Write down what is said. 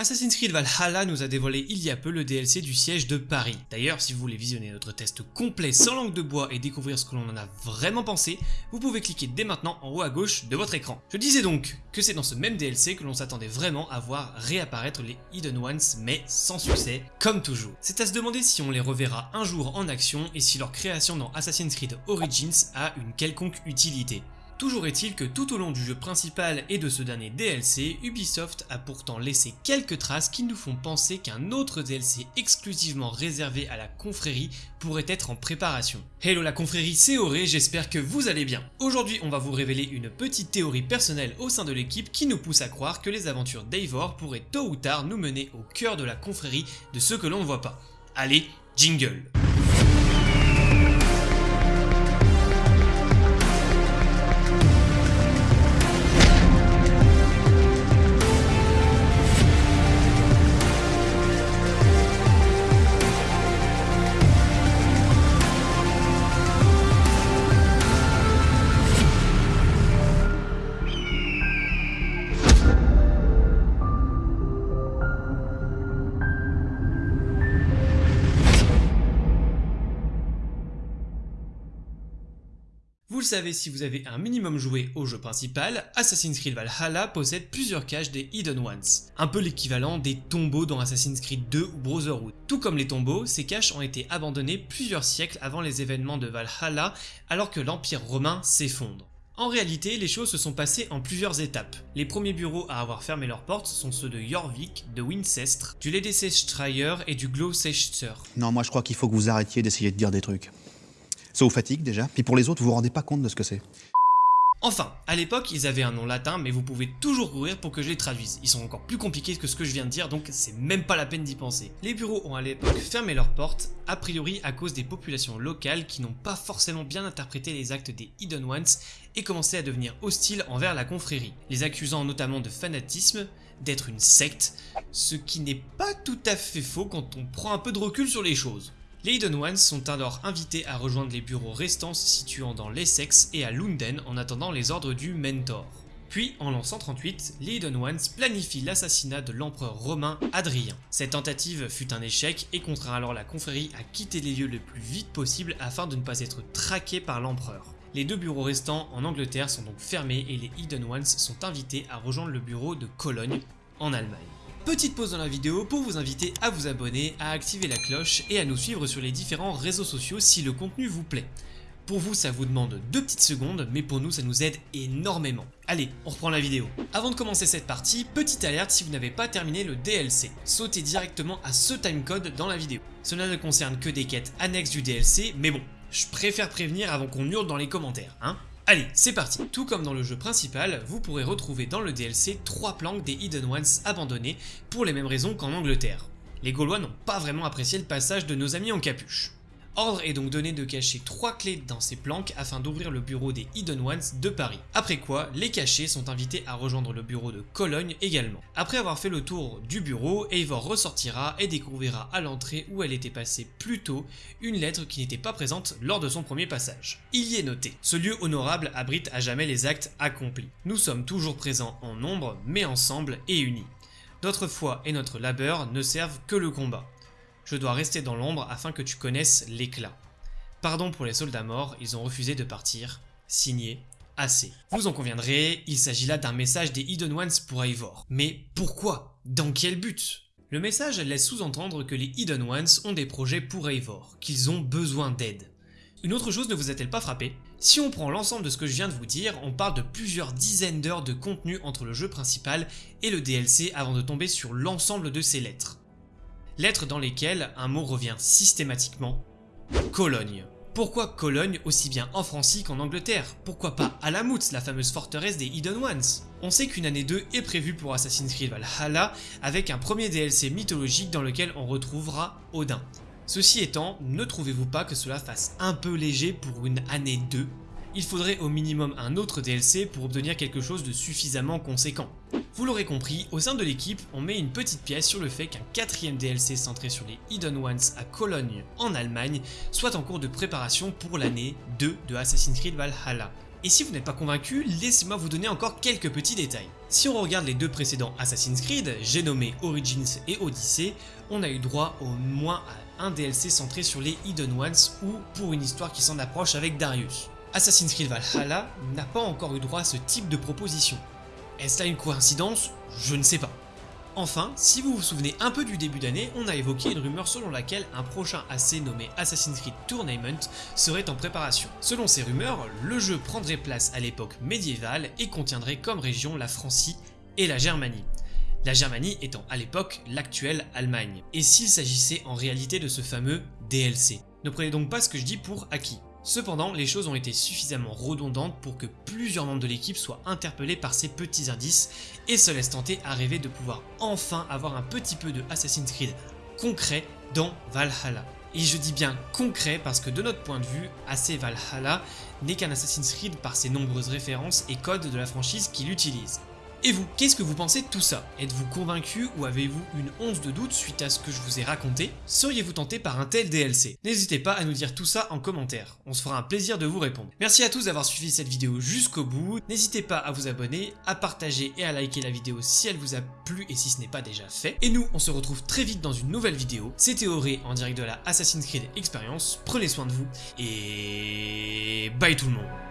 Assassin's Creed Valhalla nous a dévoilé il y a peu le DLC du siège de Paris. D'ailleurs, si vous voulez visionner notre test complet sans langue de bois et découvrir ce que l'on en a vraiment pensé, vous pouvez cliquer dès maintenant en haut à gauche de votre écran. Je disais donc que c'est dans ce même DLC que l'on s'attendait vraiment à voir réapparaître les Hidden Ones, mais sans succès, comme toujours. C'est à se demander si on les reverra un jour en action et si leur création dans Assassin's Creed Origins a une quelconque utilité. Toujours est-il que tout au long du jeu principal et de ce dernier DLC, Ubisoft a pourtant laissé quelques traces qui nous font penser qu'un autre DLC exclusivement réservé à la confrérie pourrait être en préparation. Hello la confrérie, c'est Auré, j'espère que vous allez bien. Aujourd'hui on va vous révéler une petite théorie personnelle au sein de l'équipe qui nous pousse à croire que les aventures d'Eivor pourraient tôt ou tard nous mener au cœur de la confrérie de ceux que l'on ne voit pas. Allez, jingle Vous le savez si vous avez un minimum joué au jeu principal, Assassin's Creed Valhalla possède plusieurs caches des Hidden Ones, un peu l'équivalent des tombeaux dans Assassin's Creed 2 ou Brotherhood. Tout comme les tombeaux, ces caches ont été abandonnées plusieurs siècles avant les événements de Valhalla alors que l'Empire romain s'effondre. En réalité, les choses se sont passées en plusieurs étapes. Les premiers bureaux à avoir fermé leurs portes sont ceux de Jorvik, de Wincestre, du Ledesestreyer et du Gloucester. Non, moi je crois qu'il faut que vous arrêtiez d'essayer de dire des trucs. Ça vous fatigue déjà, puis pour les autres, vous vous rendez pas compte de ce que c'est. Enfin, à l'époque, ils avaient un nom latin, mais vous pouvez toujours courir pour que je les traduise. Ils sont encore plus compliqués que ce que je viens de dire, donc c'est même pas la peine d'y penser. Les bureaux ont à l'époque fermé leurs portes, a priori à cause des populations locales qui n'ont pas forcément bien interprété les actes des Hidden Ones et commençaient à devenir hostiles envers la confrérie, les accusant notamment de fanatisme, d'être une secte, ce qui n'est pas tout à fait faux quand on prend un peu de recul sur les choses. Les Ones sont alors invités à rejoindre les bureaux restants se situant dans l'Essex et à Lunden en attendant les ordres du Mentor. Puis, en l'an 138, les Hidden Ones planifient l'assassinat de l'empereur romain Adrien. Cette tentative fut un échec et contraint alors la confrérie à quitter les lieux le plus vite possible afin de ne pas être traqués par l'empereur. Les deux bureaux restants en Angleterre sont donc fermés et les Hidden Ones sont invités à rejoindre le bureau de Cologne en Allemagne. Petite pause dans la vidéo pour vous inviter à vous abonner, à activer la cloche et à nous suivre sur les différents réseaux sociaux si le contenu vous plaît. Pour vous, ça vous demande deux petites secondes, mais pour nous, ça nous aide énormément. Allez, on reprend la vidéo. Avant de commencer cette partie, petite alerte si vous n'avez pas terminé le DLC. Sautez directement à ce timecode dans la vidéo. Cela ne concerne que des quêtes annexes du DLC, mais bon, je préfère prévenir avant qu'on hurle dans les commentaires, hein Allez, c'est parti Tout comme dans le jeu principal, vous pourrez retrouver dans le DLC trois planques des Hidden Ones abandonnés pour les mêmes raisons qu'en Angleterre. Les Gaulois n'ont pas vraiment apprécié le passage de nos amis en capuche. Ordre est donc donné de cacher trois clés dans ces planques afin d'ouvrir le bureau des Hidden Ones de Paris. Après quoi, les cachés sont invités à rejoindre le bureau de Cologne également. Après avoir fait le tour du bureau, Eivor ressortira et découvrira à l'entrée où elle était passée plus tôt une lettre qui n'était pas présente lors de son premier passage. Il y est noté, ce lieu honorable abrite à jamais les actes accomplis. Nous sommes toujours présents en nombre, mais ensemble et unis. Notre foi et notre labeur ne servent que le combat. Je dois rester dans l'ombre afin que tu connaisses l'éclat. Pardon pour les soldats morts, ils ont refusé de partir. Signé assez. Vous en conviendrez, il s'agit là d'un message des Hidden Ones pour Eivor. Mais pourquoi? Dans quel but? Le message laisse sous-entendre que les Hidden Ones ont des projets pour Eivor, qu'ils ont besoin d'aide. Une autre chose ne vous a-t-elle pas frappé? Si on prend l'ensemble de ce que je viens de vous dire, on parle de plusieurs dizaines d'heures de contenu entre le jeu principal et le DLC avant de tomber sur l'ensemble de ces lettres lettres dans lesquelles un mot revient systématiquement Cologne. Pourquoi Cologne aussi bien en Francie qu'en Angleterre? Pourquoi pas Alamut, la fameuse forteresse des Hidden Ones? On sait qu'une année 2 est prévue pour Assassin's Creed Valhalla avec un premier DLC mythologique dans lequel on retrouvera Odin. Ceci étant, ne trouvez-vous pas que cela fasse un peu léger pour une année 2 il faudrait au minimum un autre DLC pour obtenir quelque chose de suffisamment conséquent. Vous l'aurez compris, au sein de l'équipe, on met une petite pièce sur le fait qu'un quatrième DLC centré sur les Hidden Ones à Cologne, en Allemagne, soit en cours de préparation pour l'année 2 de Assassin's Creed Valhalla. Et si vous n'êtes pas convaincu, laissez-moi vous donner encore quelques petits détails. Si on regarde les deux précédents Assassin's Creed, j'ai nommé Origins et Odyssey, on a eu droit au moins à un DLC centré sur les Hidden Ones ou pour une histoire qui s'en approche avec Darius. Assassin's Creed Valhalla n'a pas encore eu droit à ce type de proposition. Est-ce là une coïncidence? Je ne sais pas. Enfin, si vous vous souvenez un peu du début d'année, on a évoqué une rumeur selon laquelle un prochain AC nommé Assassin's Creed Tournament serait en préparation. Selon ces rumeurs, le jeu prendrait place à l'époque médiévale et contiendrait comme région la Francie et la Germanie. La Germanie étant à l'époque l'actuelle Allemagne. Et s'il s'agissait en réalité de ce fameux DLC Ne prenez donc pas ce que je dis pour acquis. Cependant, les choses ont été suffisamment redondantes pour que plusieurs membres de l'équipe soient interpellés par ces petits indices et se laissent tenter à rêver de pouvoir enfin avoir un petit peu de Assassin's Creed concret dans Valhalla. Et je dis bien concret parce que de notre point de vue, AC Valhalla n'est qu'un Assassin's Creed par ses nombreuses références et codes de la franchise qu'il utilise. Et vous, qu'est-ce que vous pensez de tout ça? Êtes-vous convaincu ou avez-vous une once de doute suite à ce que je vous ai raconté? Seriez-vous tenté par un tel DLC N'hésitez pas à nous dire tout ça en commentaire, on se fera un plaisir de vous répondre. Merci à tous d'avoir suivi cette vidéo jusqu'au bout, n'hésitez pas à vous abonner, à partager et à liker la vidéo si elle vous a plu et si ce n'est pas déjà fait. Et nous, on se retrouve très vite dans une nouvelle vidéo, c'était Auré en direct de la Assassin's Creed Experience, prenez soin de vous, et bye tout le monde